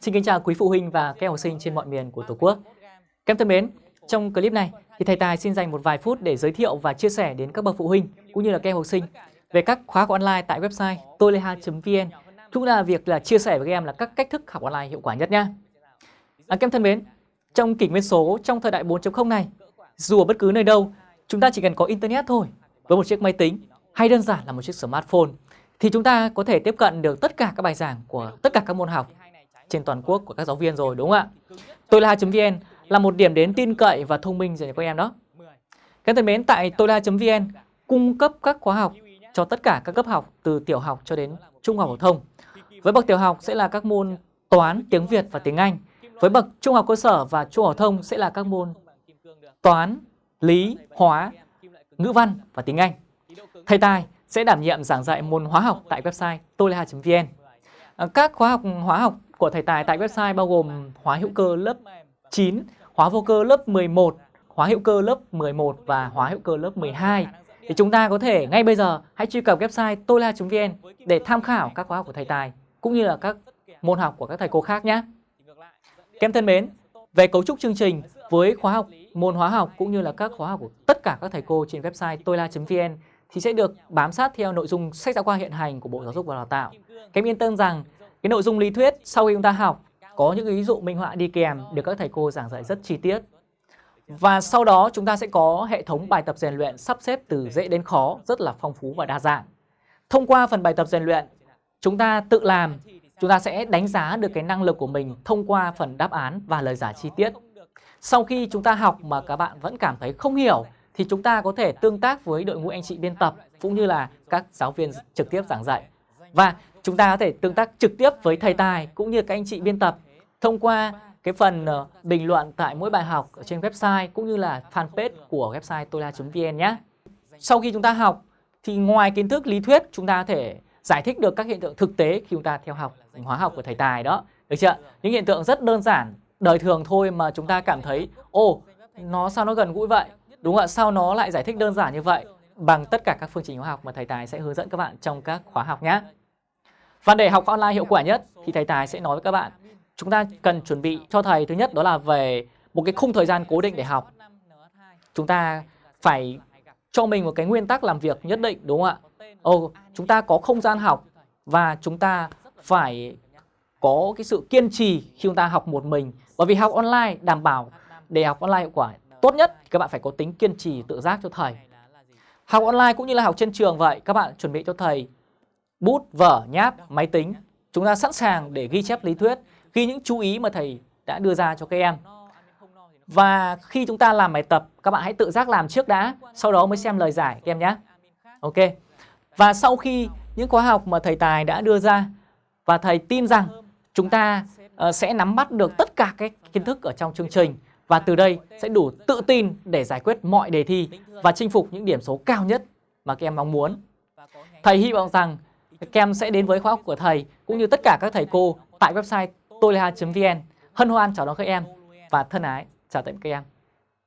Xin kính chào quý phụ huynh và các em học sinh trên mọi miền của Tổ quốc. Các em thân mến, trong clip này thì thầy Tài xin dành một vài phút để giới thiệu và chia sẻ đến các bậc phụ huynh cũng như là các em học sinh về các khóa học online tại website toleha.vn cũng là việc là chia sẻ với các em là các cách thức học online hiệu quả nhất nha. À, các em thân mến, trong kỷ nguyên số trong thời đại 4.0 này, dù ở bất cứ nơi đâu, chúng ta chỉ cần có internet thôi, với một chiếc máy tính hay đơn giản là một chiếc smartphone thì chúng ta có thể tiếp cận được tất cả các bài giảng của tất cả các môn học trên toàn quốc của các giáo viên rồi đúng không ạ? Tôi là vn là một điểm đến tin cậy và thông minh dành cho các em đó. Các thân mến, tại tôi là vn cung cấp các khóa học cho tất cả các cấp học từ tiểu học cho đến trung học phổ thông. Với bậc tiểu học sẽ là các môn toán, tiếng Việt và tiếng Anh. Với bậc trung học cơ sở và trung học phổ thông sẽ là các môn toán, lý, hóa, ngữ văn và tiếng Anh. Thầy Tài sẽ đảm nhiệm giảng dạy môn hóa học tại website toleha.vn. Các khóa học hóa học của thầy Tài tại website bao gồm hóa hữu cơ lớp 9, hóa vô cơ lớp 11, hóa hữu cơ lớp 11 và hóa hữu cơ lớp 12. Thì chúng ta có thể ngay bây giờ hãy truy cập website tola.vn để tham khảo các khóa học của thầy Tài cũng như là các môn học của các thầy cô khác nhé. Các em thân mến, về cấu trúc chương trình với khóa học môn hóa học cũng như là các khóa học của tất cả các thầy cô trên website tola.vn thì sẽ được bám sát theo nội dung sách giáo khoa hiện hành của Bộ Giáo dục và Đào tạo. Các em yên tâm rằng cái nội dung lý thuyết sau khi chúng ta học có những ví dụ minh họa đi kèm được các thầy cô giảng dạy rất chi tiết. Và sau đó chúng ta sẽ có hệ thống bài tập rèn luyện sắp xếp từ dễ đến khó rất là phong phú và đa dạng. Thông qua phần bài tập rèn luyện, chúng ta tự làm, chúng ta sẽ đánh giá được cái năng lực của mình thông qua phần đáp án và lời giải chi tiết. Sau khi chúng ta học mà các bạn vẫn cảm thấy không hiểu thì chúng ta có thể tương tác với đội ngũ anh chị biên tập cũng như là các giáo viên trực tiếp giảng dạy. Và chúng ta có thể tương tác trực tiếp với thầy Tài cũng như các anh chị biên tập thông qua cái phần ờ, bình luận tại mỗi bài học ở trên website cũng như là fanpage của website tola.vn nhé. Sau khi chúng ta học thì ngoài kiến thức lý thuyết chúng ta có thể giải thích được các hiện tượng thực tế khi chúng ta theo học hóa học của thầy Tài đó. Được chưa? Những hiện tượng rất đơn giản, đời thường thôi mà chúng ta cảm thấy ô nó sao nó gần gũi vậy? Đúng ạ, sao nó lại giải thích đơn giản như vậy? Bằng tất cả các phương trình hóa học mà thầy Tài sẽ hướng dẫn các bạn trong các khóa học nhé. Và để học online hiệu quả nhất thì thầy Tài sẽ nói với các bạn chúng ta cần chuẩn bị cho thầy thứ nhất đó là về một cái khung thời gian cố định để học. Chúng ta phải cho mình một cái nguyên tắc làm việc nhất định đúng không ạ? Ồ, chúng ta có không gian học và chúng ta phải có cái sự kiên trì khi chúng ta học một mình. Bởi vì học online đảm bảo để học online hiệu quả tốt nhất thì các bạn phải có tính kiên trì tự giác cho thầy. Học online cũng như là học trên trường vậy, các bạn chuẩn bị cho thầy bút, vở, nháp, máy tính. Chúng ta sẵn sàng để ghi chép lý thuyết, ghi những chú ý mà thầy đã đưa ra cho các em. Và khi chúng ta làm bài tập, các bạn hãy tự giác làm trước đã, sau đó mới xem lời giải các em nhé. Ok. Và sau khi những khóa học mà thầy Tài đã đưa ra và thầy tin rằng chúng ta uh, sẽ nắm bắt được tất cả các kiến thức ở trong chương trình và từ đây sẽ đủ tự tin để giải quyết mọi đề thi và chinh phục những điểm số cao nhất mà các em mong muốn. Thầy hy vọng rằng các em sẽ đến với khóa học của thầy, cũng như tất cả các thầy cô tại website toleha.vn. Hân hoan chào đón các em và thân ái chào tạm các em.